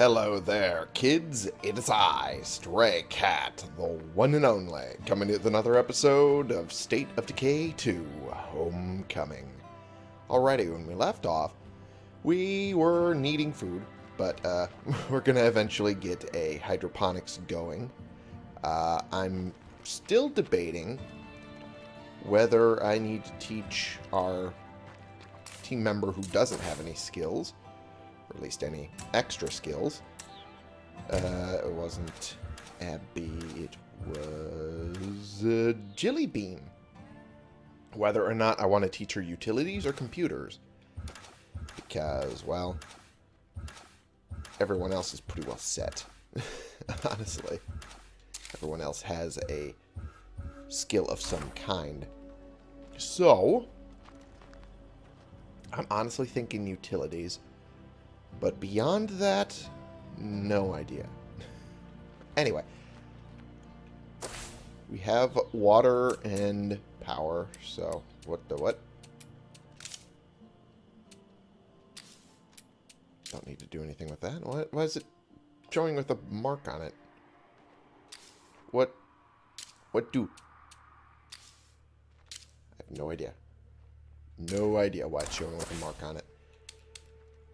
Hello there, kids. It is I, Stray Cat, the one and only, coming with another episode of State of Decay 2 Homecoming. Alrighty, when we left off, we were needing food, but uh, we're going to eventually get a hydroponics going. Uh, I'm still debating whether I need to teach our team member who doesn't have any skills or at least any extra skills. Uh, it wasn't Abby, it was uh, Jilly Bean. Whether or not I want to teach her utilities or computers. Because, well, everyone else is pretty well set. Honestly. Everyone else has a skill of some kind. So, I'm honestly thinking utilities. But beyond that, no idea. anyway. We have water and power, so what the what? Don't need to do anything with that. What? Why is it showing with a mark on it? What? What do? I have no idea. No idea why it's showing with a mark on it.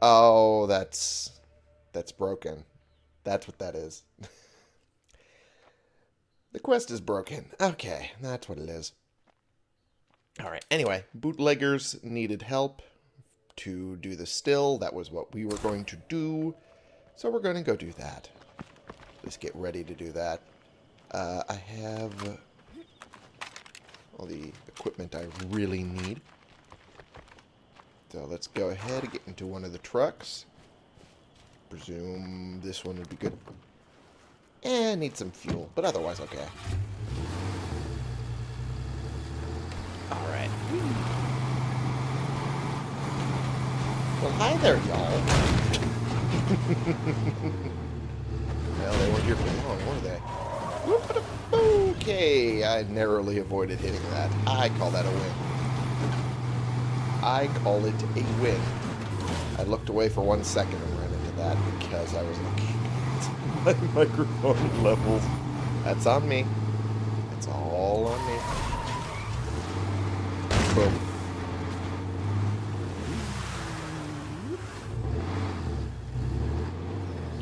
Oh, that's that's broken. That's what that is. the quest is broken. Okay, that's what it is. Alright, anyway, bootleggers needed help to do the still. That was what we were going to do. So we're going to go do that. Let's get ready to do that. Uh, I have all the equipment I really need. So let's go ahead and get into one of the trucks. Presume this one would be good. And need some fuel, but otherwise okay. Alright. Well, hi there, y'all. well, they weren't here for long, were they? Okay, I narrowly avoided hitting that. I call that a win. I call it a win. I looked away for one second and ran into that because I was looking at my microphone levels. That's on me. It's all on me. Boom.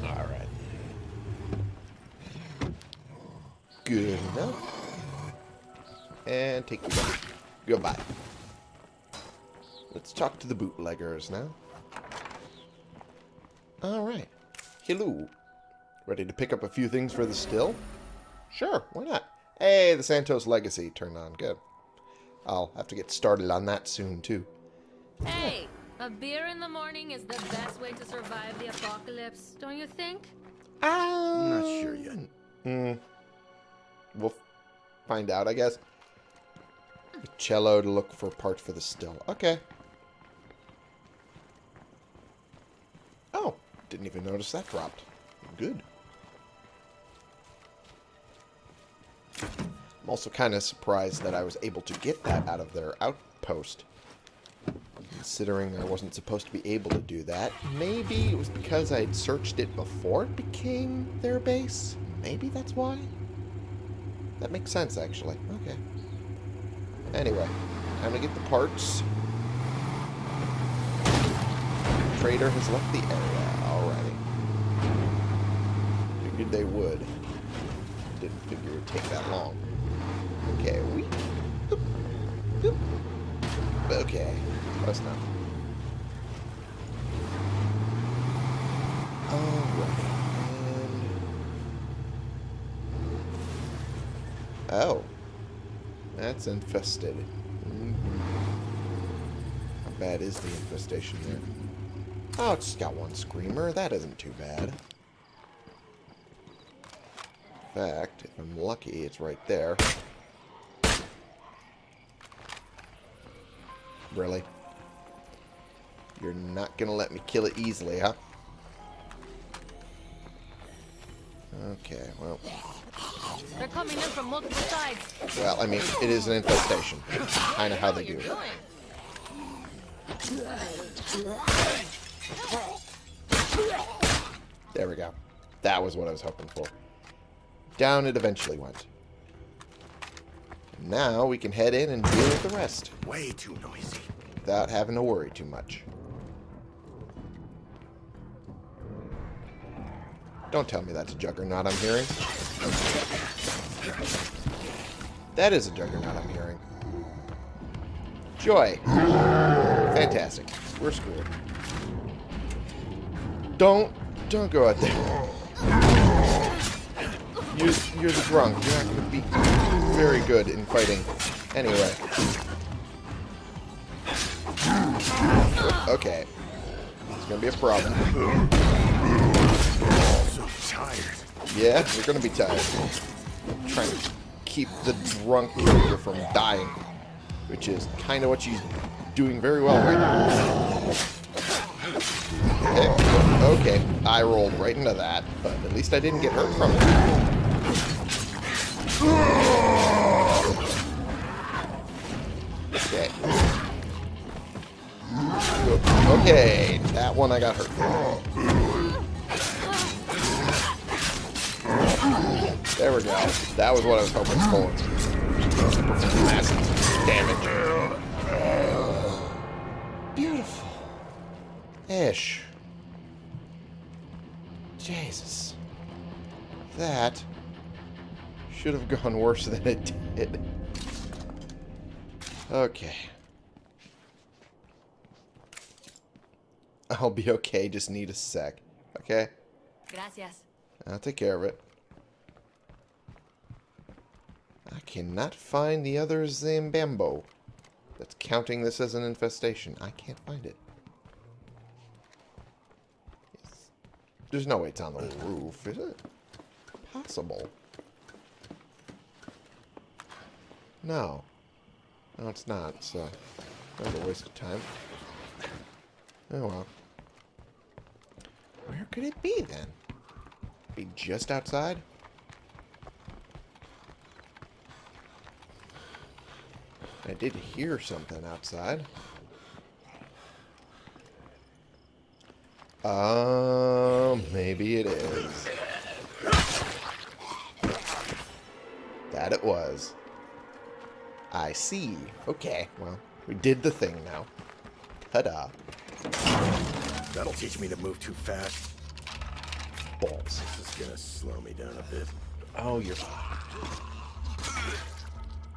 Alright. Good enough. And take you back. Goodbye. Let's talk to the bootleggers now. Alright. Hello. Ready to pick up a few things for the still? Sure, why not? Hey, the Santos Legacy turned on. Good. I'll have to get started on that soon, too. Hey, a beer in the morning is the best way to survive the apocalypse, don't you think? I'm not sure yet. Hmm. We'll find out, I guess. A cello to look for parts for the still. Okay. Oh, didn't even notice that dropped. Good. I'm also kind of surprised that I was able to get that out of their outpost. Considering I wasn't supposed to be able to do that. Maybe it was because I had searched it before it became their base? Maybe that's why? That makes sense, actually. Okay. Anyway, time to get the parts. Trader has left the area they would. Didn't figure it would take that long. Okay, we... Okay, close enough. And... Oh. That's infested. Mm -hmm. How bad is the infestation there? Oh, it's just got one screamer. That isn't too bad. In fact, if I'm lucky, it's right there. Really? You're not going to let me kill it easily, huh? Okay, well... They're coming in from multiple sides. Well, I mean, it is an infestation. kind of how they do it. There we go. That was what I was hoping for. Down it eventually went. Now we can head in and deal with the rest. Way too noisy. Without having to worry too much. Don't tell me that's a juggernaut I'm hearing. That is a juggernaut I'm hearing. Joy. Fantastic. We're screwed. Don't, don't go out there. You're, you're the drunk. You're not going to be very good in fighting. Anyway. Okay. It's going to be a problem. So tired. Yeah, you're going to be tired. trying to keep the drunk character from dying. Which is kind of what she's doing very well right now. Okay. okay, I rolled right into that, but at least I didn't get hurt from it. Okay. Okay, that one I got hurt. There we go. That was what I was hoping for. Massive damage. Beautiful. Ish. Should have gone worse than it did. Okay. I'll be okay, just need a sec. Okay? Gracias. I'll take care of it. I cannot find the other Zambambo that's counting this as an infestation. I can't find it. It's- There's no way it's on the roof, is it? Possible. No. No, it's not, so a waste of time. Oh well. Where could it be then? Be just outside? I did hear something outside. Um, maybe it is. That it was. I see. Okay, well, we did the thing now. Ta-da. That'll teach me to move too fast. Balls. This is gonna slow me down a bit. Oh, you're...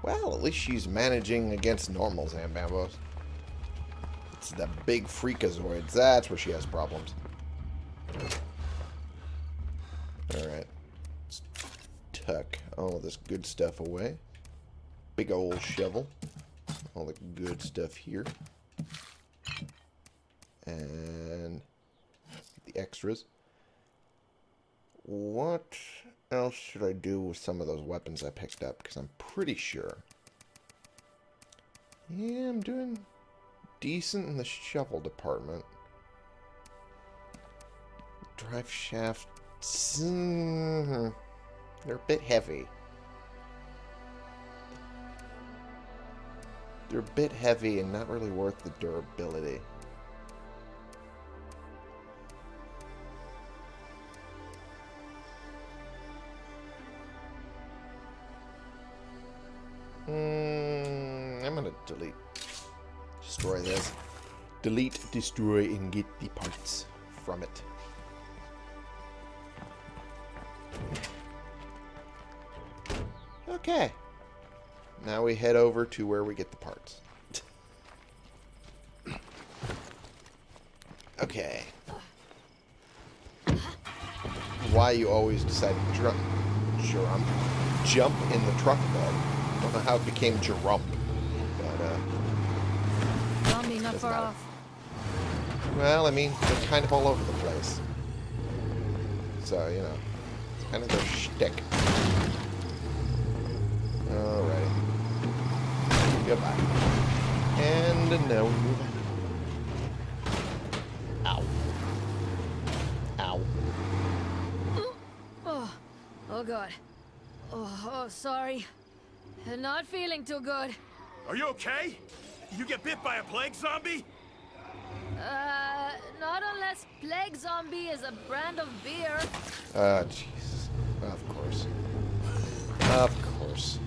Well, at least she's managing against normal Zambambos. Eh, it's the big freakazoids. That's where she has problems. Alright. Let's tuck all this good stuff away. Big old shovel. All the good stuff here. And the extras. What else should I do with some of those weapons I picked up? Because I'm pretty sure. Yeah, I'm doing decent in the shovel department. Drive shaft. mm, They're a bit heavy. They're a bit heavy and not really worth the durability. Mm, I'm gonna delete. Destroy this. Delete, destroy, and get the parts from it. Okay. Now we head over to where we get the parts. okay. Why you always decide to jump, jump, jump in the truck bed. Don't know how it became Jerump. But, uh, Zombie not far matter. off. well, I mean, they're kind of all over the place. So, you know, it's kind of their shtick. Alrighty. Goodbye. And now we move on. Ow. Ow. Oh, oh god. Oh, oh, sorry. Not feeling too good. Are you okay? You get bit by a plague zombie? Uh, Not unless Plague Zombie is a brand of beer. Ah, Jesus. Of course. Of course.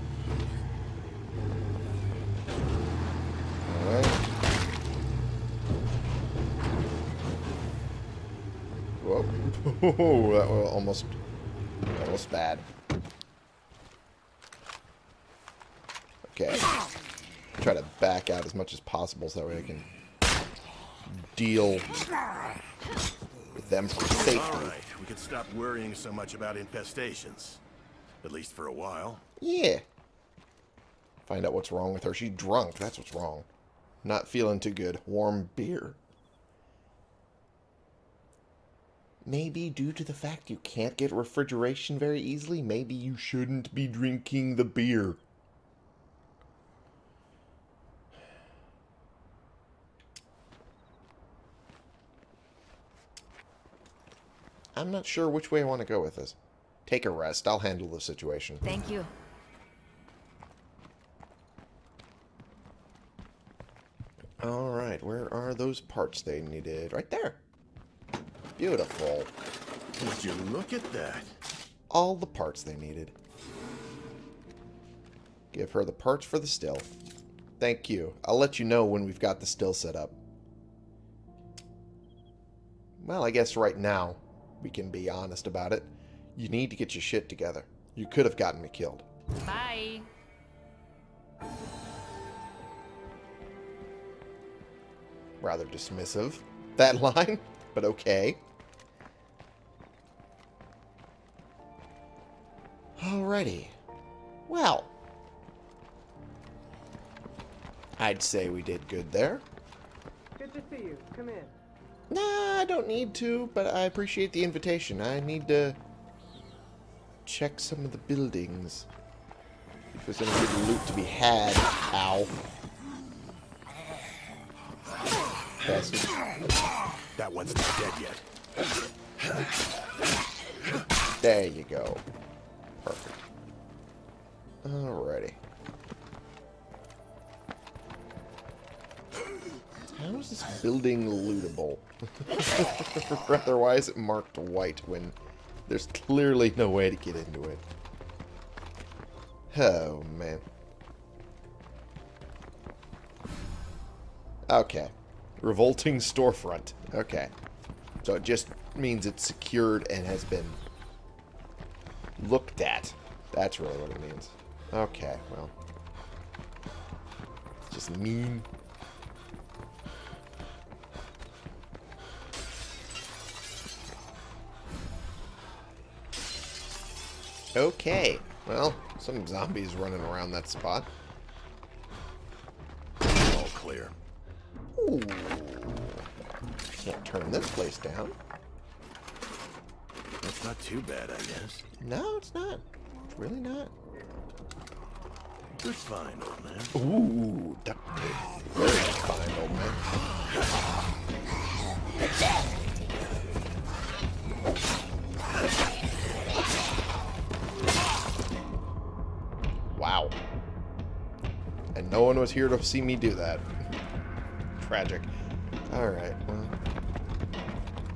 Alright. Whoa. that was almost, almost bad. Okay. Try to back out as much as possible so that way I can deal with them for safety. All right, we can stop worrying so much about infestations. At least for a while. Yeah. Find out what's wrong with her. She's drunk. That's what's wrong. Not feeling too good. Warm beer. Maybe due to the fact you can't get refrigeration very easily, maybe you shouldn't be drinking the beer. I'm not sure which way I want to go with this. Take a rest. I'll handle the situation. Thank you. Alright, where are those parts they needed? Right there. Beautiful. Would you look at that? All the parts they needed. Give her the parts for the still. Thank you. I'll let you know when we've got the still set up. Well, I guess right now we can be honest about it. You need to get your shit together. You could have gotten me killed. Bye. Rather dismissive, that line, but okay. Alrighty. Well. I'd say we did good there. Good to see you. Come in. Nah, I don't need to, but I appreciate the invitation. I need to check some of the buildings. If there's any good loot to be had. Ow. Bastard. That one's not dead yet. There you go. Alrighty. How is this building lootable? Rather, why is it marked white when there's clearly no way to get into it? Oh, man. Okay. Revolting storefront. Okay. So it just means it's secured and has been looked at. That's really what it means. Okay, well. It's just mean. Okay. Well, some zombies running around that spot. All clear. Ooh. Can't turn this place down. That's not too bad, I guess. No, it's not. It's really not. Good find, old man. Ooh, tape. Very fine, old man. Wow. And no one was here to see me do that. Tragic. Alright, well.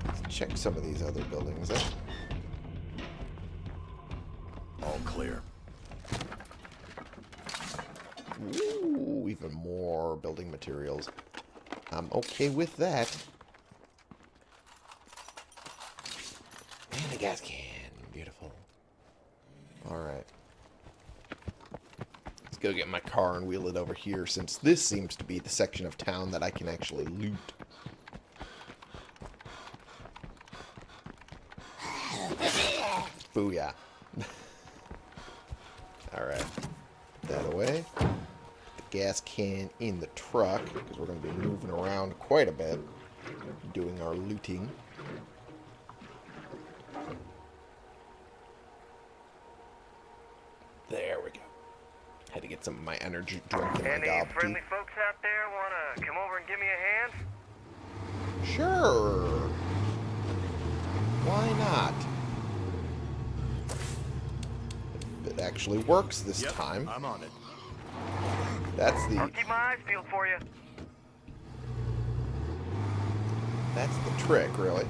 Let's check some of these other buildings. Eh? All clear. Ooh, even more building materials. I'm okay with that. And a gas can. Beautiful. Alright. Let's go get my car and wheel it over here, since this seems to be the section of town that I can actually loot. Booyah. Alright. Put that away gas can in the truck because we're going to be moving around quite a bit doing our looting. There we go. Had to get some of my energy drink in my Any gob friendly folks out there want to come over and give me a hand? Sure. Why not? If it actually works this Yep, time. I'm on it. That's the I'll keep my eyes peeled for you. That's the trick, really.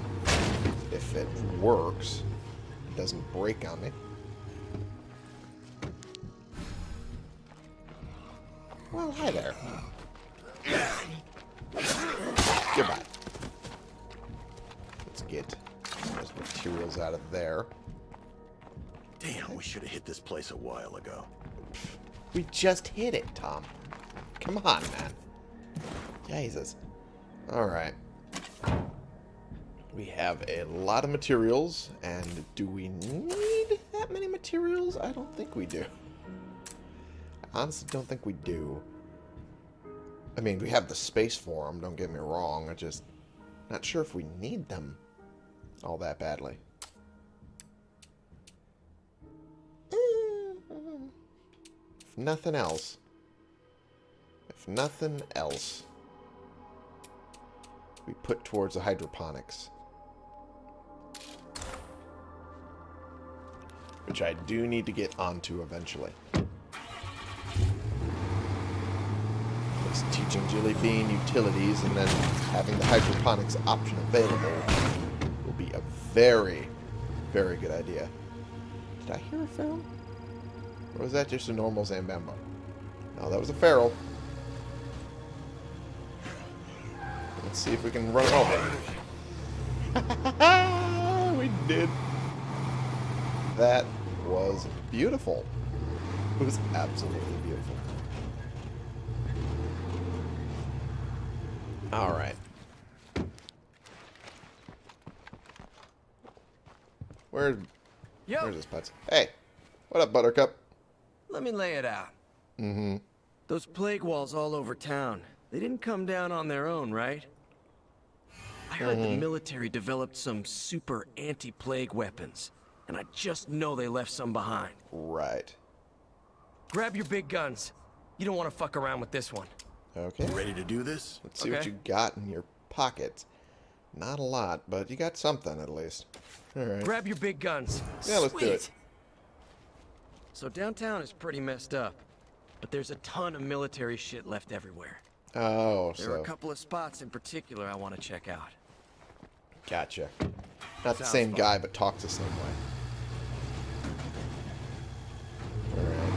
If it works, it doesn't break on me. Well, hi there. Goodbye. Let's get those materials out of there. Damn, we should have hit this place a while ago. We just hit it, Tom. Come on, man. Jesus. Alright. We have a lot of materials, and do we need that many materials? I don't think we do. I honestly don't think we do. I mean, we have the space for them, don't get me wrong. I just not sure if we need them all that badly. If nothing else, if nothing else, we put towards the hydroponics. Which I do need to get onto eventually. Teaching Jellybean utilities and then having the hydroponics option available will be a very, very good idea. Did I hear a feral? Or was that just a normal Zambambo? No, that was a feral. Let's see if we can run it over. we did. That was beautiful. It was absolutely beautiful. Alright. Where, where's this putz? Hey, what up, Buttercup? Let me lay it out. Mm-hmm. Those plague walls all over town, they didn't come down on their own, right? I heard the military developed some super anti-plague weapons, and I just know they left some behind. Right. Grab your big guns. You don't want to fuck around with this one. Okay. Ready to do this? Let's see what you got in your pockets. Not a lot, but you got something at least. Alright. Grab your big guns. Yeah, let's do it. So downtown is pretty messed up, but there's a ton of military shit left everywhere. Oh, There are a couple of spots in particular I want to check out. gotcha. Not the same fun. guy, but talks the same way. Alright.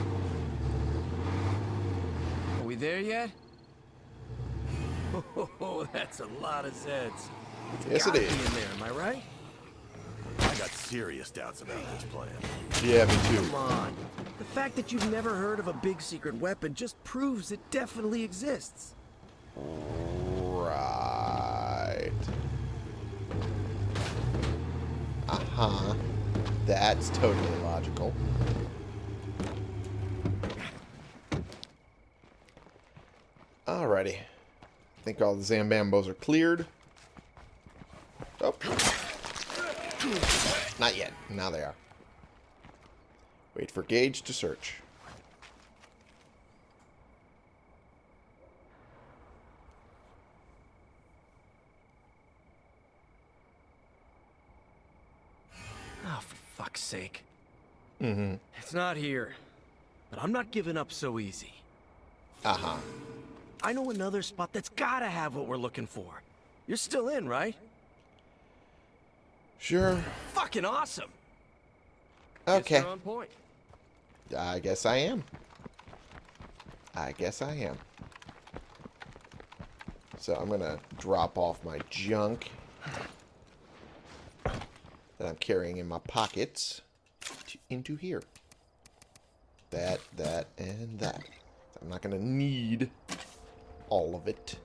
Are we there yet? Oh, that's a lot of Zeds. Yes, it is. in there, am I right? I got serious doubts about this plan. Yeah, me too. Come on. The fact that you've never heard of a big secret weapon just proves it definitely exists. Right. Uh-huh. That's totally logical. Alrighty. I think all the Zambambos are cleared. Oh. Not yet. Now they are. Wait for Gage to search. Oh, for fuck's sake. Mm-hmm. It's not here. But I'm not giving up so easy. Uh-huh. I know another spot that's gotta have what we're looking for. You're still in, right? Sure. Fucking awesome. Okay. on point. I guess I am. I guess I am. So I'm going to drop off my junk that I'm carrying in my pockets to, into here. That, that, and that. I'm not going to need all of it.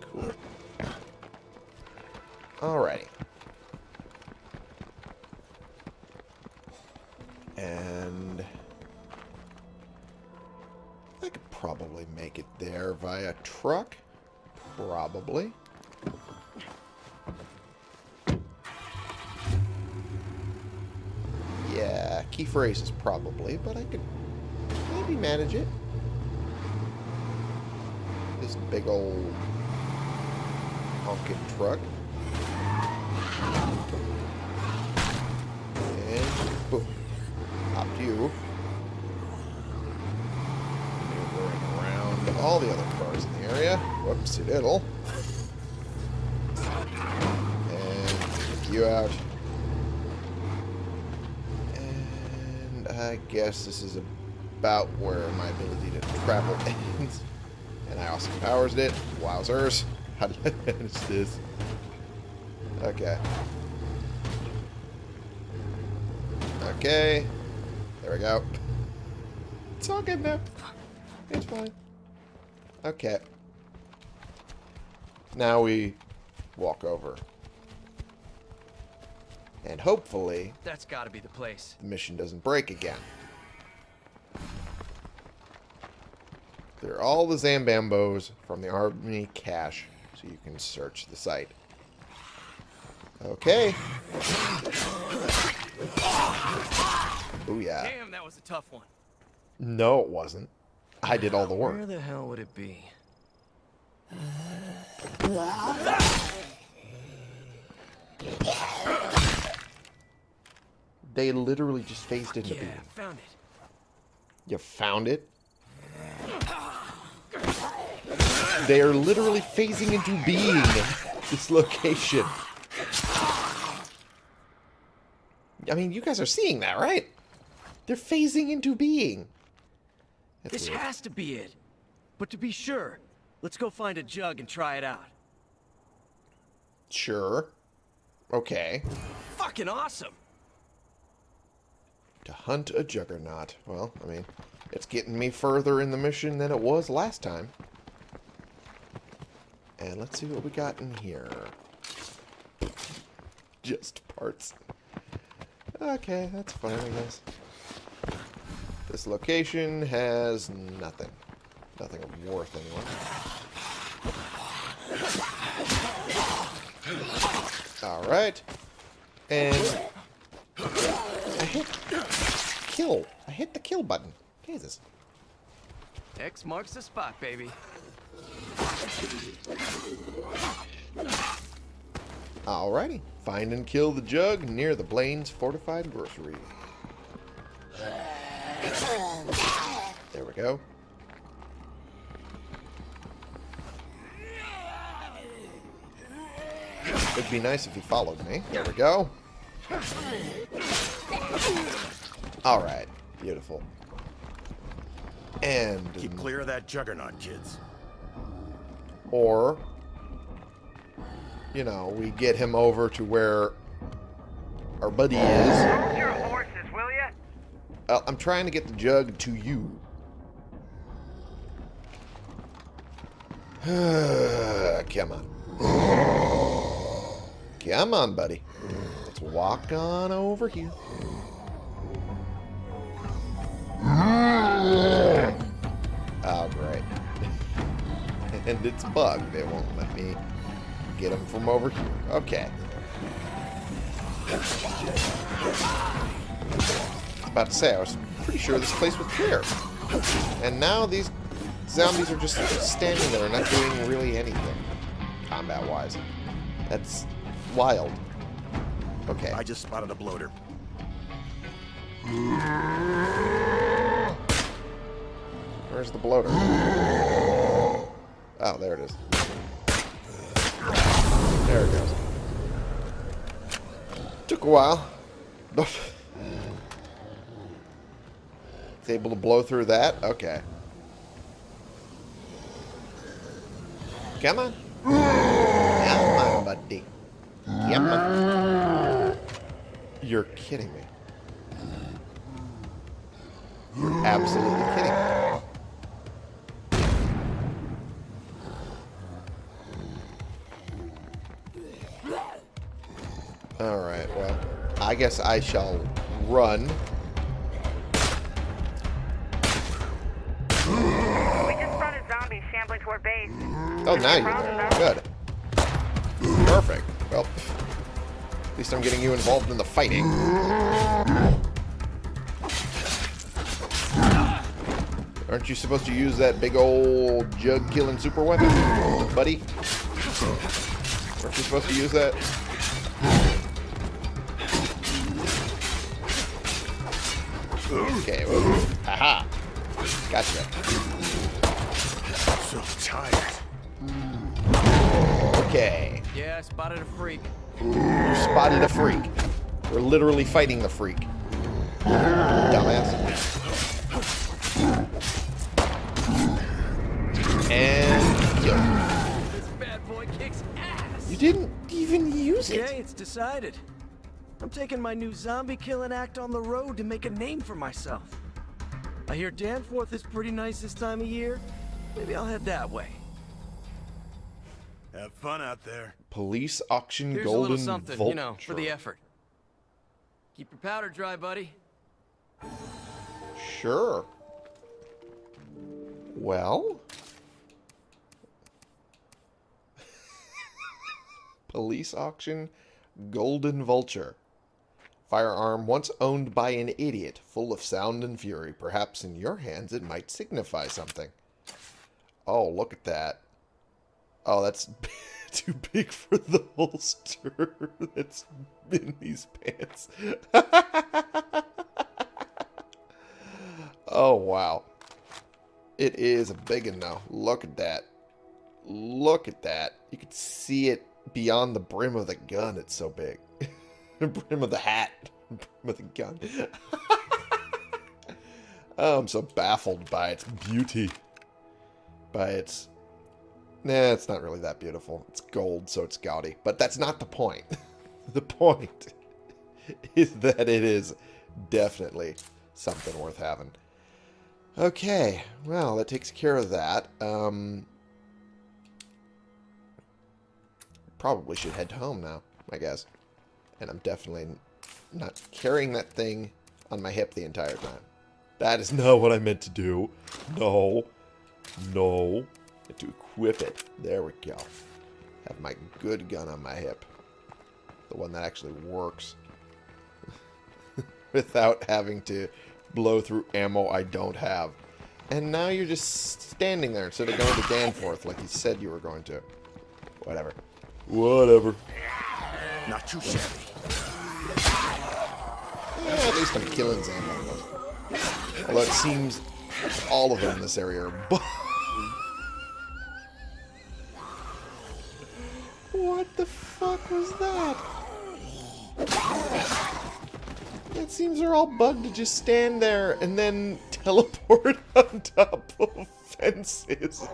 Cool. Alrighty. And I could probably make it there via truck. Probably. Yeah, key phrases probably, but I could maybe manage it. This big old honking truck. And boom. Popped you. Maneuvering around all the other cars in the area. Whoopsie diddle. you out. And I guess this is about where my ability to travel ends. And I also powers it. Wowzers. How did I manage this? Okay. Okay. There we go. It's all good now. It's fine. Okay. Now we walk over. And hopefully That's gotta be the place. the mission doesn't break again. There are all the Zambambos from the army cache, so you can search the site. Okay. Oh yeah. Damn, that was a tough one. No, it wasn't. I did all the work. Where the hell would it be? They literally just phased into Yeah, being. found it. You found it? They are literally phasing into being this location. I mean, you guys are seeing that, right? They're phasing into being. That's This weird. has to be it. But to be sure, let's go find a jug and try it out. Sure. Okay. Fucking awesome. To hunt a juggernaut. Well, I mean, it's getting me further in the mission than it was last time. And let's see what we got in here. Just parts. Okay, that's fine, I guess. This location has nothing. Nothing of worth, anyway. Alright. And I hit kill. I hit the kill button. Jesus. X marks the spot, baby. Alrighty. Find and kill the jug near the Blaine's fortified grocery. There we go. It'd be nice if he followed me. There we go. Alright. Beautiful. And... Keep clear of that juggernaut, kids. Or, you know, we get him over to where our buddy is. Hold your horses, will ya? Uh, I'm trying to get the jug to you. Come on. Come on, buddy. Let's walk on over here. Oh, great. and it's bugged. It won't let me get him from over here. Okay. About to say, I was pretty sure this place was clear. And now these zombies are just standing there, not doing really anything, combat-wise. That's wild. Okay. I just spotted a bloater. Where's the bloater? Oh, there it is. There it goes. Took a while. It's able to blow through that? Okay. Come on. Come on, buddy. Come on. You're kidding me. You're absolutely kidding me. Alright, well, I guess I shall run. Shambling toward base. Oh, now you're. Good. Perfect. Well, at least I'm getting you involved in the fighting. Aren't you supposed to use that big old jug-killing super weapon, buddy? Aren't you supposed to use that? Okay, well, aha. Gotcha. So tired. Okay. Yeah, I spotted a freak. You spotted a freak. We're literally fighting the freak. Dumbass. And kill. This bad boy kicks ass. You didn't even use it. Okay, it's decided. I'm taking my new zombie killing act on the road to make a name for myself. I hear Danforth is pretty nice this time of year. Maybe I'll head that way. Have fun out there. Police auction Here's golden a little something, vulture. you know, for the effort. Keep your powder dry, buddy. Sure. Well. Police auction golden vulture. Firearm once owned by an idiot, full of sound and fury. Perhaps in your hands it might signify something. Oh, look at that. Oh, that's too big for the holster that's in these pants. oh, wow. It is a big one now. Look at that. Look at that. You can see it beyond the brim of the gun. It's so big. the brim of the hat. Brim of the gun. oh, I'm so baffled by its beauty. Its Nah, it's not really that beautiful. It's gold, so it's gaudy. But that's not the point. the point is that it is definitely something worth having. Okay, well, that takes care of that. Um, probably should head home now, I guess. And I'm definitely not carrying that thing on my hip the entire time. That is not what I meant to do. No. No to equip it. There we go. Have my good gun on my hip. The one that actually works. Without having to blow through ammo I don't have. And now you're just standing there instead of going to Danforth like you said you were going to. Whatever. Whatever. Not too shabby. Yeah, at least I'm killing Zambos. Although it seems all of them in this area are What the fuck was that? It seems they're all bugged to just stand there and then teleport on top of fences.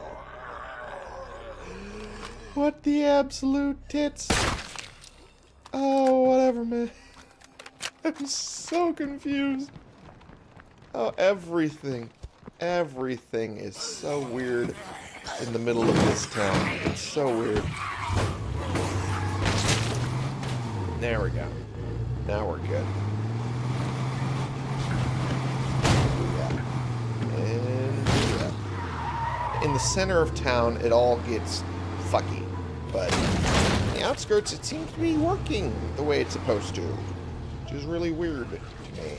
What the absolute tits? Oh, whatever, man. I'm so confused. Oh, everything. Everything is so weird in the middle of this town. It's so weird. There we go. Now we're good. In the center of town, it all gets fucky. But the outskirts, it seems to be working the way it's supposed to. Which is really weird to me.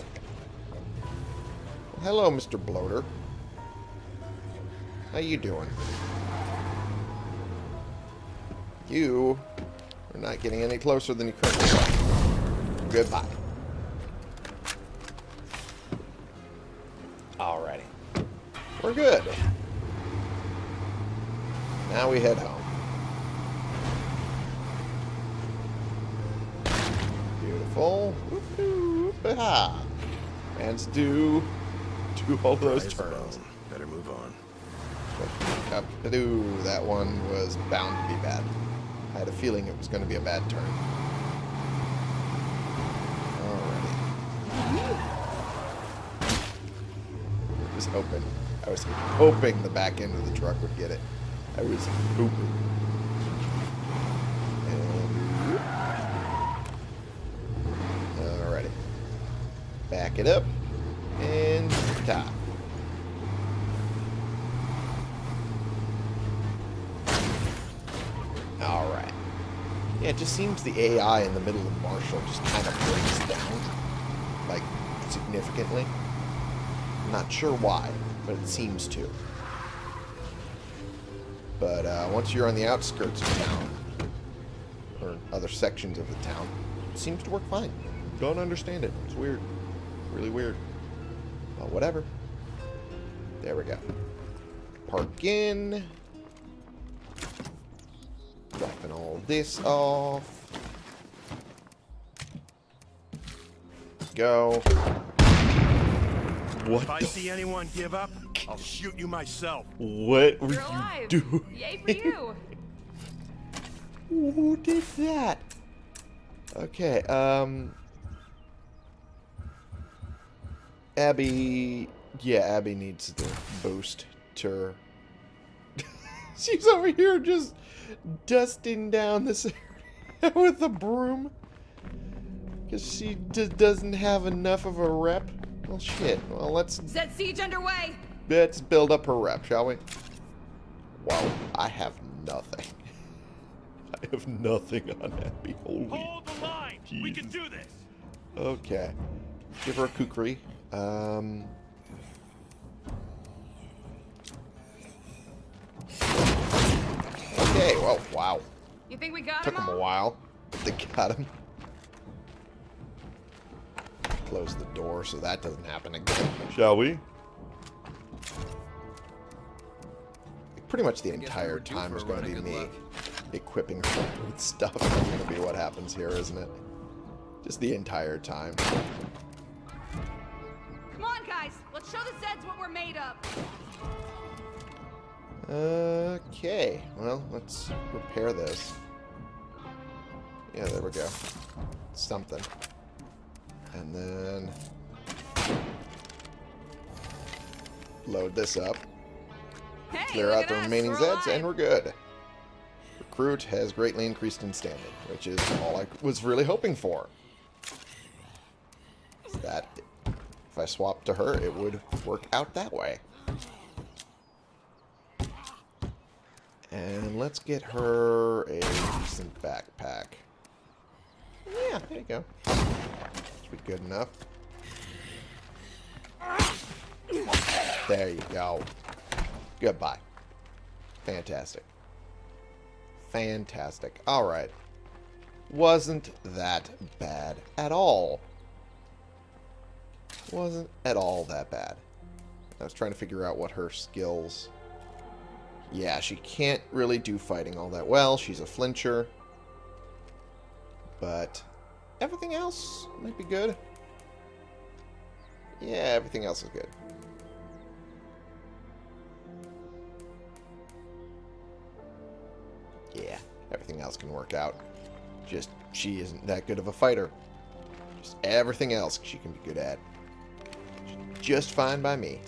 Well, hello, Mr. Bloater. How you doing? You are not getting any closer than you currently are. Goodbye. Alrighty. We're good. Now we head home. Beautiful. Man's do do all those turns. Better move on. That one was bound to be bad. I had a feeling it was going to be a bad turn. Alrighty. I was hoping. I was hoping the back end of the truck would get it. I was hoping. And, alrighty. Back it up. And top. Just seems the AI in the middle of Marshall just kind of breaks down. Like, significantly. I'm not sure why, but it seems to. But uh, once you're on the outskirts of town, or other sections of the town, it seems to work fine. Don't understand it. It's weird. Really weird. But whatever. There we go. Park in. This off. go. What If I see anyone give up, I'll shoot you myself. What were You're you alive. doing? Yay for you. Who did that? Okay, um... Abby... Yeah, Abby needs the boost to... She's over here just dusting down this area with a broom. Because she just doesn't have enough of a rep. Well, shit. Well, let's, Set siege underway. let's build up her rep, shall we? Wow, I have nothing. I have nothing on Abby. Holy Hold the line. We can do this. Okay. Give her a kukri. Um. Okay, well, wow. You think we got Took him him a while, but they got him. Close the door so that doesn't happen again. Shall we? Pretty much the entire time is going to be me equipping her with stuff. That's going to be what happens here, isn't it? Just the entire time. Come on, guys. Let's show the Zeds what we're made of. Okay, well, let's repair this. Yeah, there we go. Something. And then... Load this up. Hey, Clear out the remaining Zeds, and we're good. Recruit has greatly increased in standing, which is all I was really hoping for. That, if I swapped to her, it would work out that way. And let's get her a decent backpack. Yeah, there you go. Should be good enough. There you go. Goodbye. Fantastic. Fantastic. Alright. Wasn't that bad at all. Wasn't at all that bad. I was trying to figure out what her skills... Yeah, she can't really do fighting all that well. She's a flincher. But everything else might be good. Yeah, everything else is good. Yeah, everything else can work out. Just, she isn't that good of a fighter. Just everything else she can be good at. Just fine by me.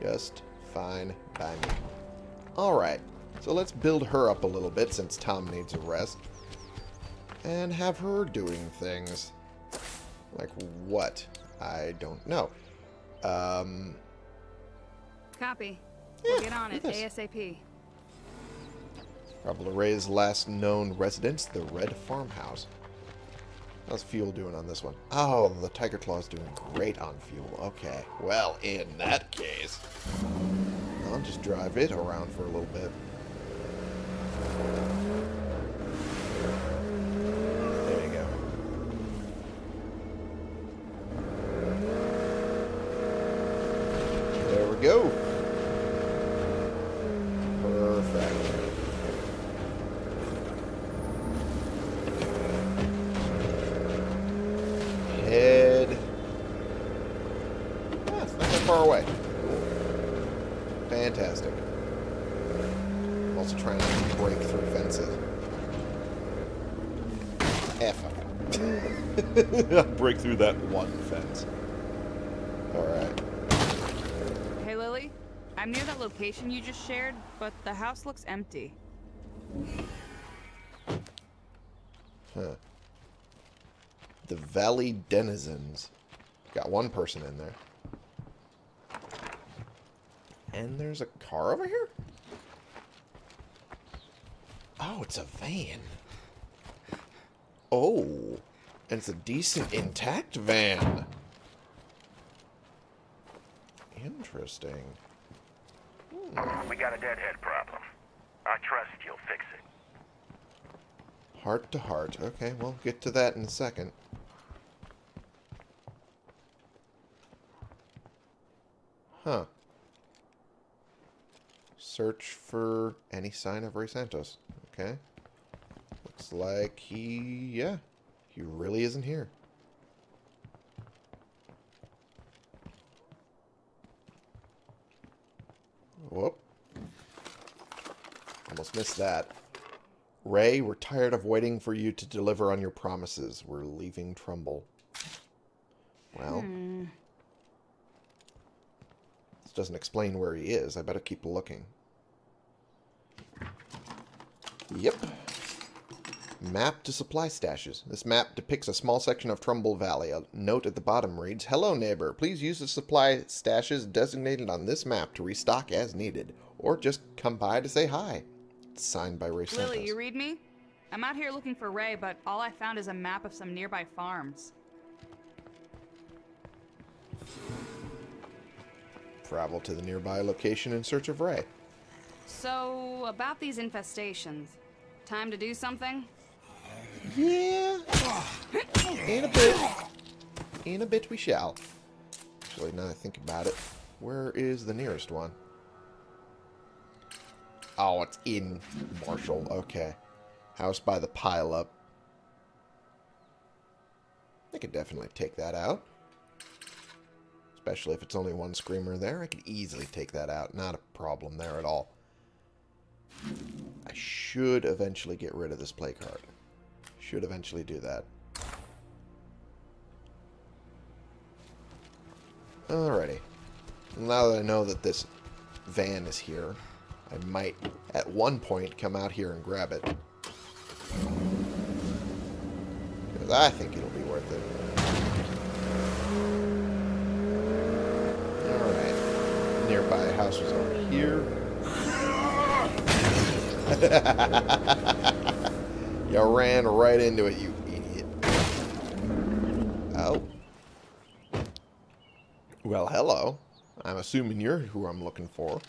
Just fine by me. Alright, so let's build her up a little bit since Tom needs a rest. And have her doing things. Like what? I don't know. Um, Copy. Yeah, We'll get on it this. ASAP. Probably Ray's last known residence, the Red Farmhouse. How's fuel doing on this one? Oh, the Tiger Claw's doing great on fuel. Okay. Well, in that case, I'll just drive it around for a little bit. There go. There we go. Perfect. Head. Yeah, it's not that far away. Fantastic. I'm also trying not to break through fences. F up. I'll break through that one fence. Alright. Hey, Lily. I'm near that location you just shared, but the house looks empty. Huh. The Valley Denizens. Got one person in there. And there's a car over here? Oh, it's a van. Oh. And it's a decent intact van. Interesting. Hmm. We got a deadhead problem. I trust you'll fix it. Heart to heart. Okay, we'll get to that in a second. Huh. Search for any sign of Ray Santos. Okay. Looks like he... yeah. He really isn't here. Whoop. Almost missed that. Ray, we're tired of waiting for you to deliver on your promises. We're leaving Trumbull. Well. Hmm. This doesn't explain where he is. I better keep looking. Yep. Map to supply stashes. This map depicts a small section of Trumbull Valley. A note at the bottom reads, Hello, neighbor. Please use the supply stashes designated on this map to restock as needed. Or just come by to say hi. It's signed by Ray Santos. Lily, you read me? I'm out here looking for Ray, but all I found is a map of some nearby farms. Travel to the nearby location in search of Ray. So, about these infestations. Time to do something? Yeah. In a bit. In a bit we shall. Actually, now I think about it, where is the nearest one? Oh, it's in Marshall. Okay. House by the pile-up. I could definitely take that out. Especially if it's only one screamer there. I could easily take that out. Not a problem there at all. I should eventually get rid of this play card. Should eventually do that. Alrighty. Now that I know that this van is here, I might at one point come out here and grab it. Because I think it'll be worth it. Alright. Nearby house was over here. you ran right into it, you idiot. Oh. Well, hello. I'm assuming you're who I'm looking for.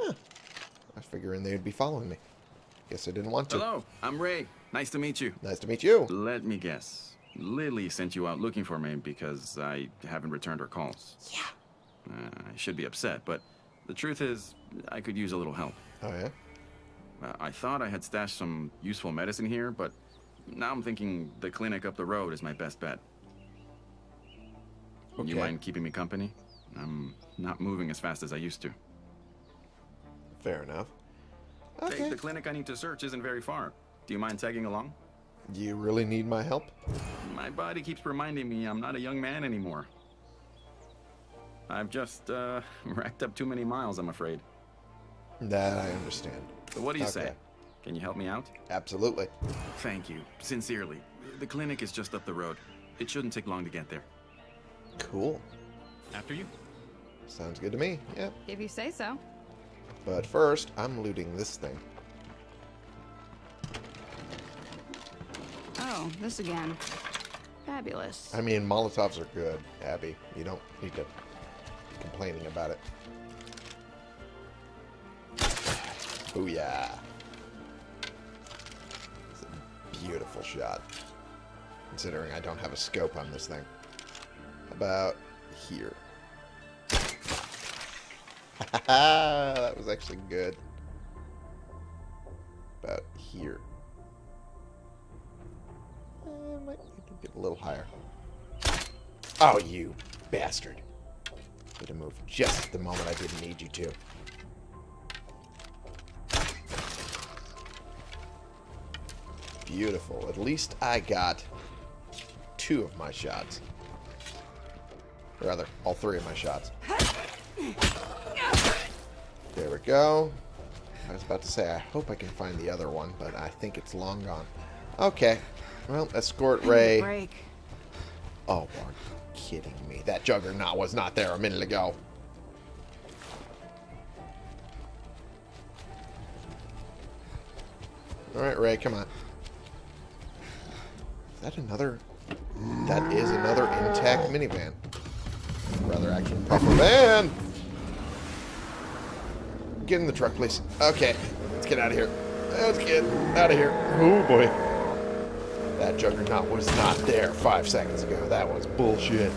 Huh. I was figuring they'd be following me. Guess I didn't want to. Hello, I'm Ray. Nice to meet you. Nice to meet you. Let me guess. Lily sent you out looking for me because I haven't returned her calls. Yeah. Uh, I should be upset, but the truth is, I could use a little help. Oh, yeah? I thought I had stashed some useful medicine here, but now I'm thinking the clinic up the road is my best bet. Okay. You mind keeping me company? I'm not moving as fast as I used to. Fair enough. Hey, Okay. the clinic I need to search isn't very far. Do you mind tagging along? Do you really need my help? My body keeps reminding me I'm not a young man anymore. I've just, uh, racked up too many miles, I'm afraid. That I understand. So what do you say? Can you help me out? Absolutely. Thank you. Sincerely. The clinic is just up the road. It shouldn't take long to get there. Cool. After you. Sounds good to me. Yeah. If you say so. But first, I'm looting this thing. Oh, this again. Fabulous. I mean, Molotovs are good, Abby. You don't need to be complaining about it. Booyah. It's a beautiful shot. Considering I don't have a scope on this thing. About here. that was actually good. About here. Uh, might need to get a little higher. Oh, you bastard. Need to move just at the moment I didn't need you to. Beautiful. At least I got two of my shots. Or rather, all three of my shots. There we go. I was about to say, I hope I can find the other one, but I think it's long gone. Okay. Well, escort Ray. Break. Oh, are you kidding me? That juggernaut was not there a minute ago. Alright, Ray, come on. Is that another... That is another intact minivan. Rather, actually, puffer van! Get in the truck, please. Okay, let's get out of here. Let's get out of here. Oh, boy. That juggernaut was not there five seconds ago. That was bullshit.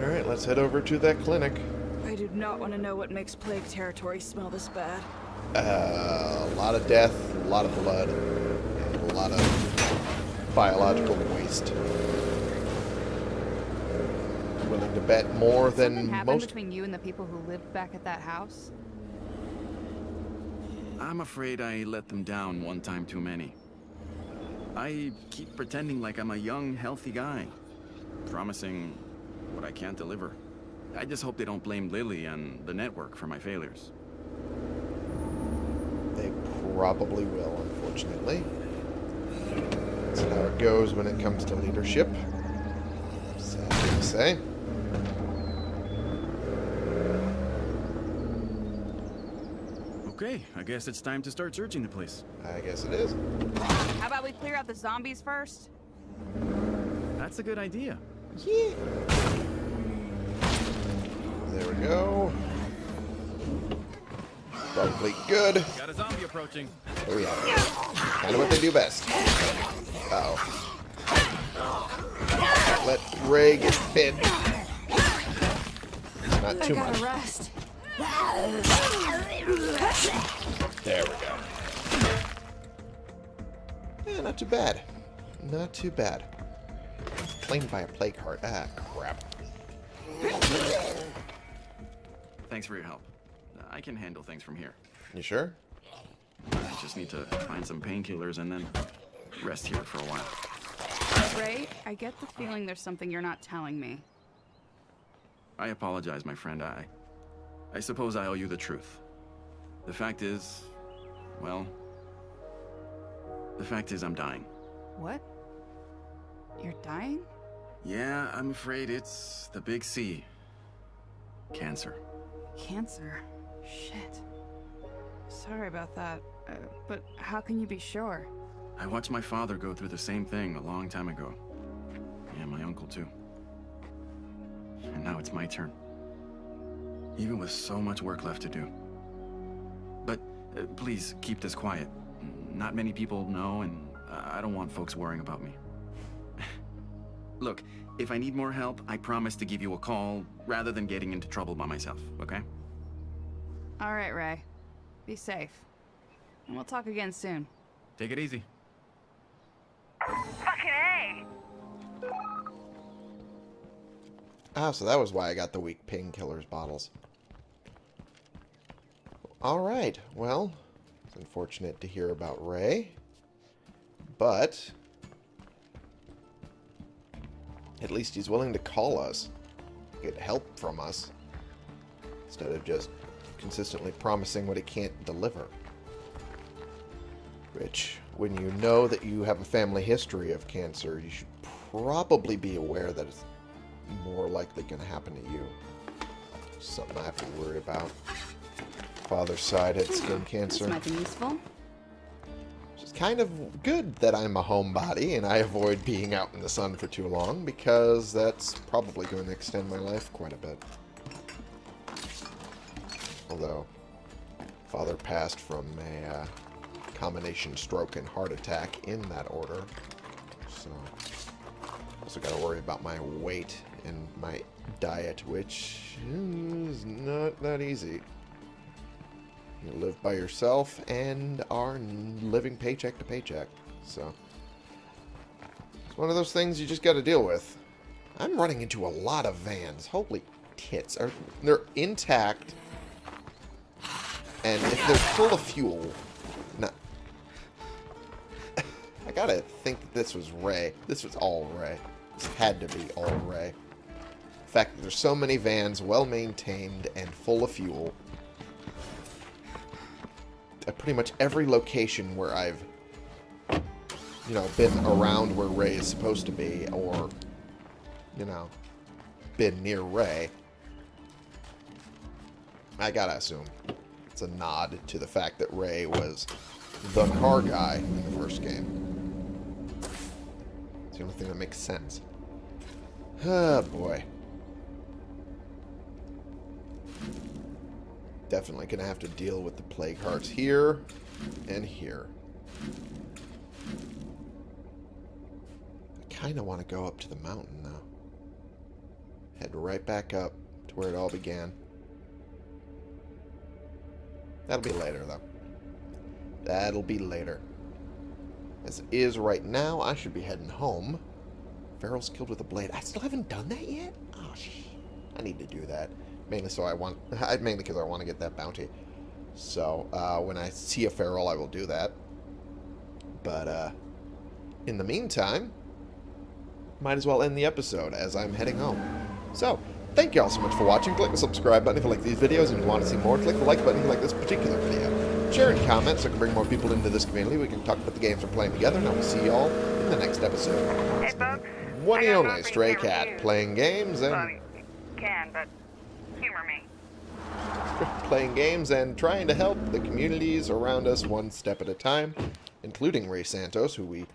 Alright, let's head over to that clinic. I do not want to know what makes plague territory smell this bad. Uh, a lot of death, a lot of blood, and a lot of biological waste. willing to bet more Something than happened most. between you and the people who lived back at that house? I'm afraid I let them down one time too many. I keep pretending like I'm a young, healthy guy, promising what I can't deliver. I just hope they don't blame Lily and the network for my failures. They probably will, unfortunately. That's how it goes when it comes to leadership. Sad to say. Okay, I guess it's time to start searching the place. I guess it is. How about we clear out the zombies first? That's a good idea. Yeah. There we go. Probably good. Got a zombie approaching. Oh yeah. Kind of what they do best. Uh oh. Let Ray get pinned. Not too much. rest. There we go. Yeah, not too bad. Not too bad. Claimed by a plague heart. Ah, crap. Thanks for your help. I can handle things from here. You sure? I just need to find some painkillers and then rest here for a while. Ray, I get the feeling there's something you're not telling me. I apologize, my friend. I I suppose I owe you the truth. The fact is, well, the fact is I'm dying. What? You're dying? Yeah, I'm afraid it's the big C. Cancer. Cancer? Shit. Sorry about that. Uh, but how can you be sure? I watched my father go through the same thing a long time ago. Yeah, my uncle too. And now it's my turn. Even with so much work left to do. But uh, please keep this quiet. Not many people know, and I don't want folks worrying about me. Look, if I need more help, I promise to give you a call rather than getting into trouble by myself, okay? All right, Ray. Be safe. And we'll talk again soon. Take it easy. Fucking A! Ah, so that was why I got the weak painkillers bottles. Alright, well, it's unfortunate to hear about Ray. But, at least he's willing to call us, get help from us, instead of just consistently promising what it can't deliver. Which, when you know that you have a family history of cancer, you should probably be aware that it's more likely going to happen to you. Something I have to worry about. Father's side had skin hmm, This cancer. might be useful. It's kind of good that I'm a homebody and I avoid being out in the sun for too long because that's probably going to extend my life quite a bit. Although, father passed from a uh, combination stroke and heart attack in that order. So, also got to worry about my weight and my diet, which is not that easy. You live by yourself and are living paycheck to paycheck. So, it's one of those things you just got to deal with. I'm running into a lot of vans. Holy tits. Are, they're intact. And if they're full of fuel, No. I gotta think this was Ray. This was all Ray. This had to be all Ray. The fact that there's so many vans well maintained and full of fuel at pretty much every location where I've, you know, been around where Ray is supposed to be, or, you know, been near Ray, I gotta assume it's a nod to the fact that Ray was the car guy in the first game. It's the only thing that makes sense. Oh, boy. Definitely going to have to deal with the plague hearts here and here. I kind of want to go up to the mountain, though. Head right back up to where it all began. That'll be later, though. That'll be later. As it is right now, I should be heading home. Ferals killed with a blade. I still haven't done that yet? Oh, sh I need to do that. Mainly so I want... mainly because I want to get that bounty. So, uh, when I see a feral, I will do that. But, uh, in the meantime, might as well end the episode as I'm heading home. So, thank you all so much for watching. Click the subscribe button if you like these videos and you want to see more. Click the like button if you like this particular video. Share and comment so I can bring more people into this community. We can talk about the games we're playing together, and I will see you all in the next episode. Hey, folks. One and only Stray Cat playing games and you can, but humor me. playing games and trying to help the communities around us one step at a time, including Ray Santos, who we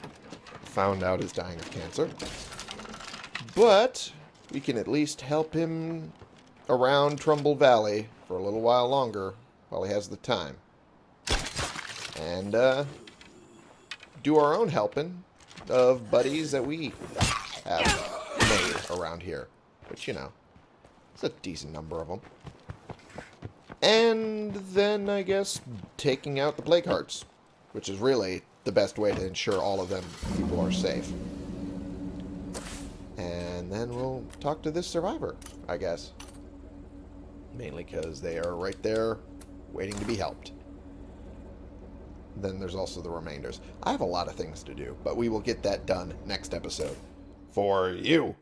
found out is dying of cancer. But we can at least help him around Trumbull Valley for a little while longer while he has the time. And uh, do our own helping of buddies that we have made around here. Which, you know, it's a decent number of them. And then, I guess, taking out the plague hearts, which is really the best way to ensure all of them people are safe. And then we'll talk to this survivor, I guess. Mainly because they are right there waiting to be helped. Then there's also the remainders. I have a lot of things to do, but we will get that done next episode. For you.